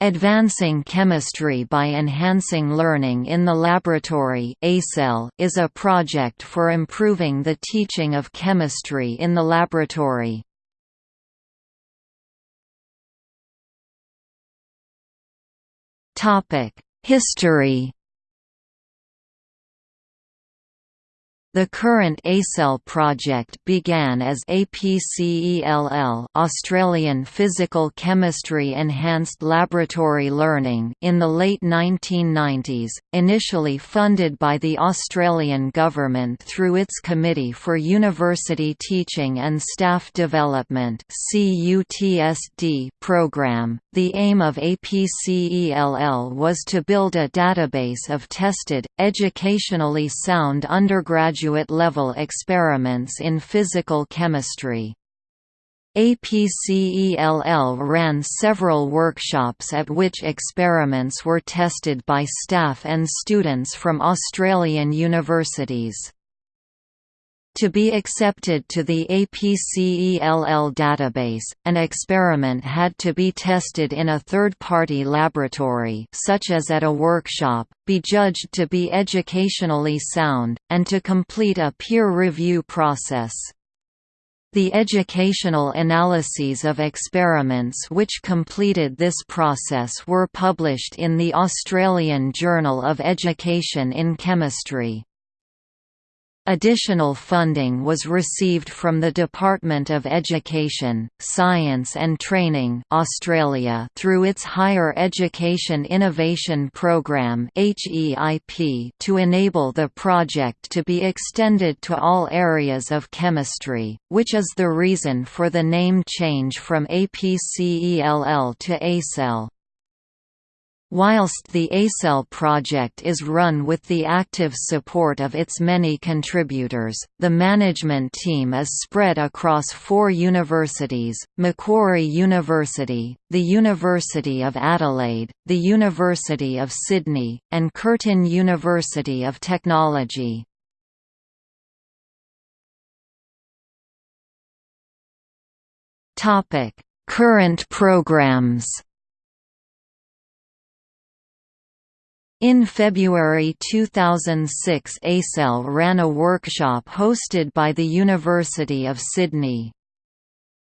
Advancing Chemistry by Enhancing Learning in the Laboratory is a project for improving the teaching of chemistry in the laboratory. History The current ACEL project began as APCELL Australian Physical Chemistry Enhanced Laboratory Learning in the late 1990s, initially funded by the Australian Government through its Committee for University Teaching and Staff Development program. The aim of APCELL was to build a database of tested, educationally sound undergraduate graduate-level experiments in physical chemistry. APCELL ran several workshops at which experiments were tested by staff and students from Australian universities. To be accepted to the APCELL database, an experiment had to be tested in a third-party laboratory such as at a workshop, be judged to be educationally sound, and to complete a peer review process. The educational analyses of experiments which completed this process were published in the Australian Journal of Education in Chemistry. Additional funding was received from the Department of Education, Science and Training Australia through its Higher Education Innovation Programme to enable the project to be extended to all areas of chemistry, which is the reason for the name change from APCELL to ACEL. Whilst the ACEL project is run with the active support of its many contributors, the management team is spread across four universities, Macquarie University, the University of Adelaide, the University of Sydney, and Curtin University of Technology. Current programs In February 2006 ACEL ran a workshop hosted by the University of Sydney.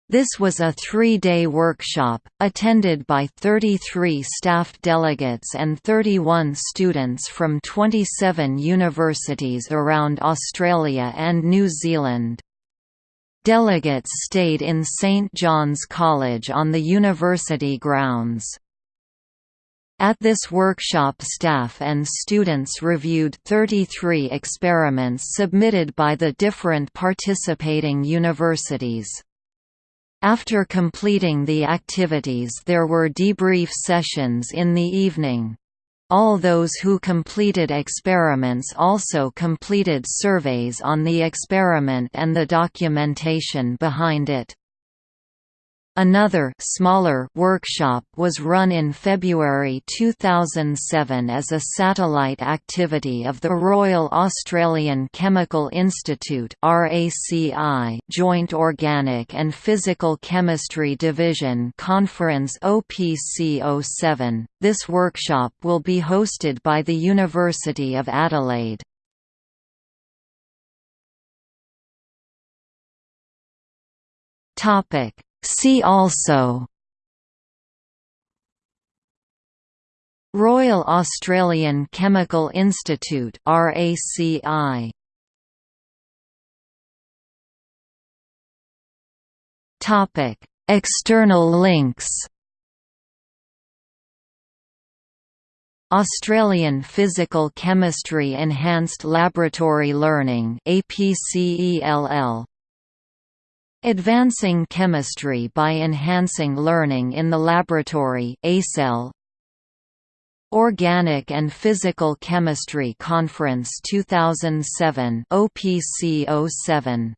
This was a three-day workshop, attended by 33 staff delegates and 31 students from 27 universities around Australia and New Zealand. Delegates stayed in St John's College on the university grounds. At this workshop staff and students reviewed 33 experiments submitted by the different participating universities. After completing the activities there were debrief sessions in the evening. All those who completed experiments also completed surveys on the experiment and the documentation behind it. Another smaller workshop was run in February 2007 as a satellite activity of the Royal Australian Chemical Institute RACI Joint Organic and Physical Chemistry Division Conference OPC07. This workshop will be hosted by the University of Adelaide. Topic See also Royal Australian Chemical Institute RACI Topic External links. Australian Physical Chemistry Enhanced Laboratory Learning APCELL Advancing Chemistry by Enhancing Learning in the Laboratory Organic and Physical Chemistry Conference 2007 OPC 07